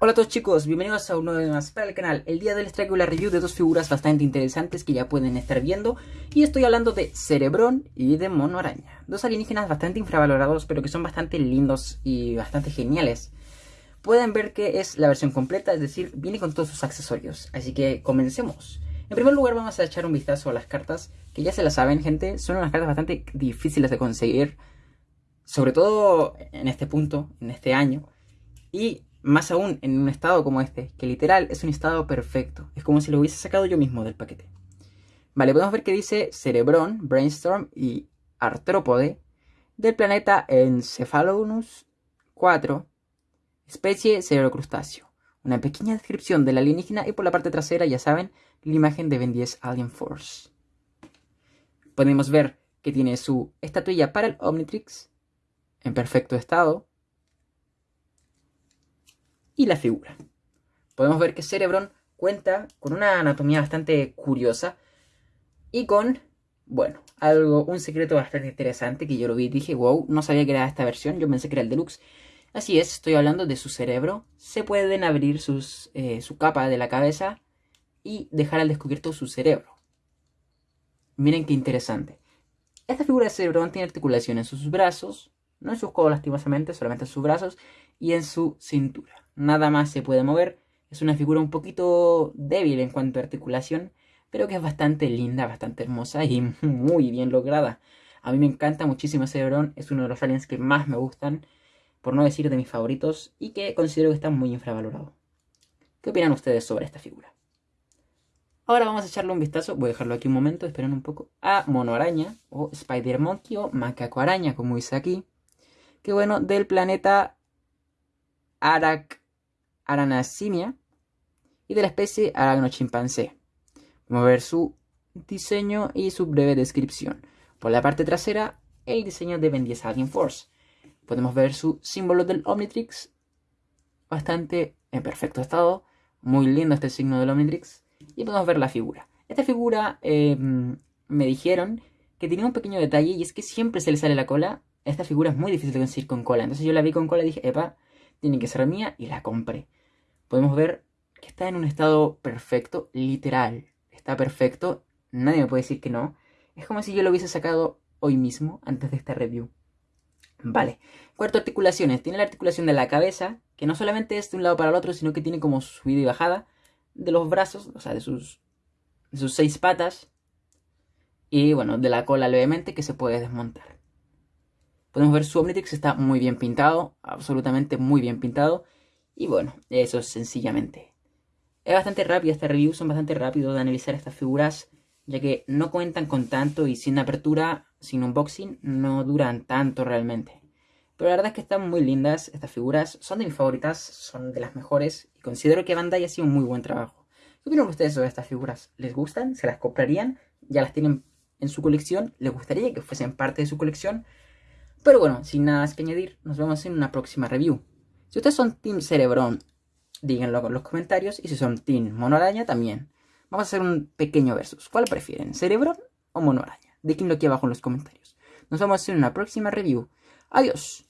Hola a todos chicos, bienvenidos a un nuevo video más para el canal. El día de hoy les traigo la review de dos figuras bastante interesantes que ya pueden estar viendo. Y estoy hablando de Cerebrón y de Mono Araña. Dos alienígenas bastante infravalorados, pero que son bastante lindos y bastante geniales. Pueden ver que es la versión completa, es decir, viene con todos sus accesorios. Así que comencemos. En primer lugar vamos a echar un vistazo a las cartas, que ya se las saben gente, son unas cartas bastante difíciles de conseguir. Sobre todo en este punto, en este año. Y más aún en un estado como este, que literal es un estado perfecto. Es como si lo hubiese sacado yo mismo del paquete. Vale, podemos ver que dice Cerebrón, Brainstorm y Artrópode del planeta Encephalonus 4, especie cerebrocrustáceo. Una pequeña descripción de la alienígena y por la parte trasera, ya saben, la imagen de Ben 10 Alien Force. Podemos ver que tiene su estatuilla para el Omnitrix en perfecto estado, y la figura. Podemos ver que Cerebron cuenta con una anatomía bastante curiosa y con, bueno, algo, un secreto bastante interesante que yo lo vi y dije, wow, no sabía que era esta versión, yo pensé que era el deluxe. Así es, estoy hablando de su cerebro. Se pueden abrir sus, eh, su capa de la cabeza y dejar al descubierto su cerebro. Miren qué interesante. Esta figura de Cerebron tiene articulación en sus brazos, no en sus codos lastimosamente, solamente en sus brazos y en su cintura. Nada más se puede mover. Es una figura un poquito débil en cuanto a articulación, pero que es bastante linda, bastante hermosa y muy bien lograda. A mí me encanta muchísimo Cerebrón, es uno de los aliens que más me gustan, por no decir de mis favoritos, y que considero que está muy infravalorado. ¿Qué opinan ustedes sobre esta figura? Ahora vamos a echarle un vistazo, voy a dejarlo aquí un momento, esperen un poco, a Mono Araña, o Spider Monkey, o Macaco Araña, como dice aquí. Que bueno, del planeta Arac Aranasimia y de la especie Aragnochimpancé. Vamos a ver su diseño y su breve descripción. Por la parte trasera, el diseño de Ben 10 Alien Force. Podemos ver su símbolo del Omnitrix, bastante en perfecto estado. Muy lindo este signo del Omnitrix. Y podemos ver la figura. Esta figura em, me dijeron que tenía un pequeño detalle y es que siempre se le sale la cola. Esta figura es muy difícil de conseguir con cola. Entonces yo la vi con cola y dije, epa, tiene que ser mía y la compré. Podemos ver que está en un estado perfecto, literal. Está perfecto, nadie me puede decir que no. Es como si yo lo hubiese sacado hoy mismo, antes de esta review. Vale. Cuarto, articulaciones. Tiene la articulación de la cabeza, que no solamente es de un lado para el otro, sino que tiene como subida y bajada de los brazos, o sea, de sus, de sus seis patas. Y bueno, de la cola levemente que se puede desmontar. Podemos ver su Omnitrix está muy bien pintado, absolutamente muy bien pintado. Y bueno, eso es sencillamente. Es bastante rápido esta review, son bastante rápidos de analizar estas figuras, ya que no cuentan con tanto y sin apertura, sin unboxing, no duran tanto realmente. Pero la verdad es que están muy lindas estas figuras, son de mis favoritas, son de las mejores y considero que Bandai ha sido un muy buen trabajo. ¿Qué opinan ustedes sobre estas figuras? ¿Les gustan? ¿Se las comprarían? ¿Ya las tienen en su colección? ¿Les gustaría que fuesen parte de su colección? Pero bueno, sin nada más que añadir, nos vemos en una próxima review. Si ustedes son Team Cerebrón, díganlo en los comentarios. Y si son Team Mono Araña, también. Vamos a hacer un pequeño versus. ¿Cuál prefieren, Cerebrón o Mono Araña? Déjenlo aquí abajo en los comentarios. Nos vemos en una próxima review. Adiós.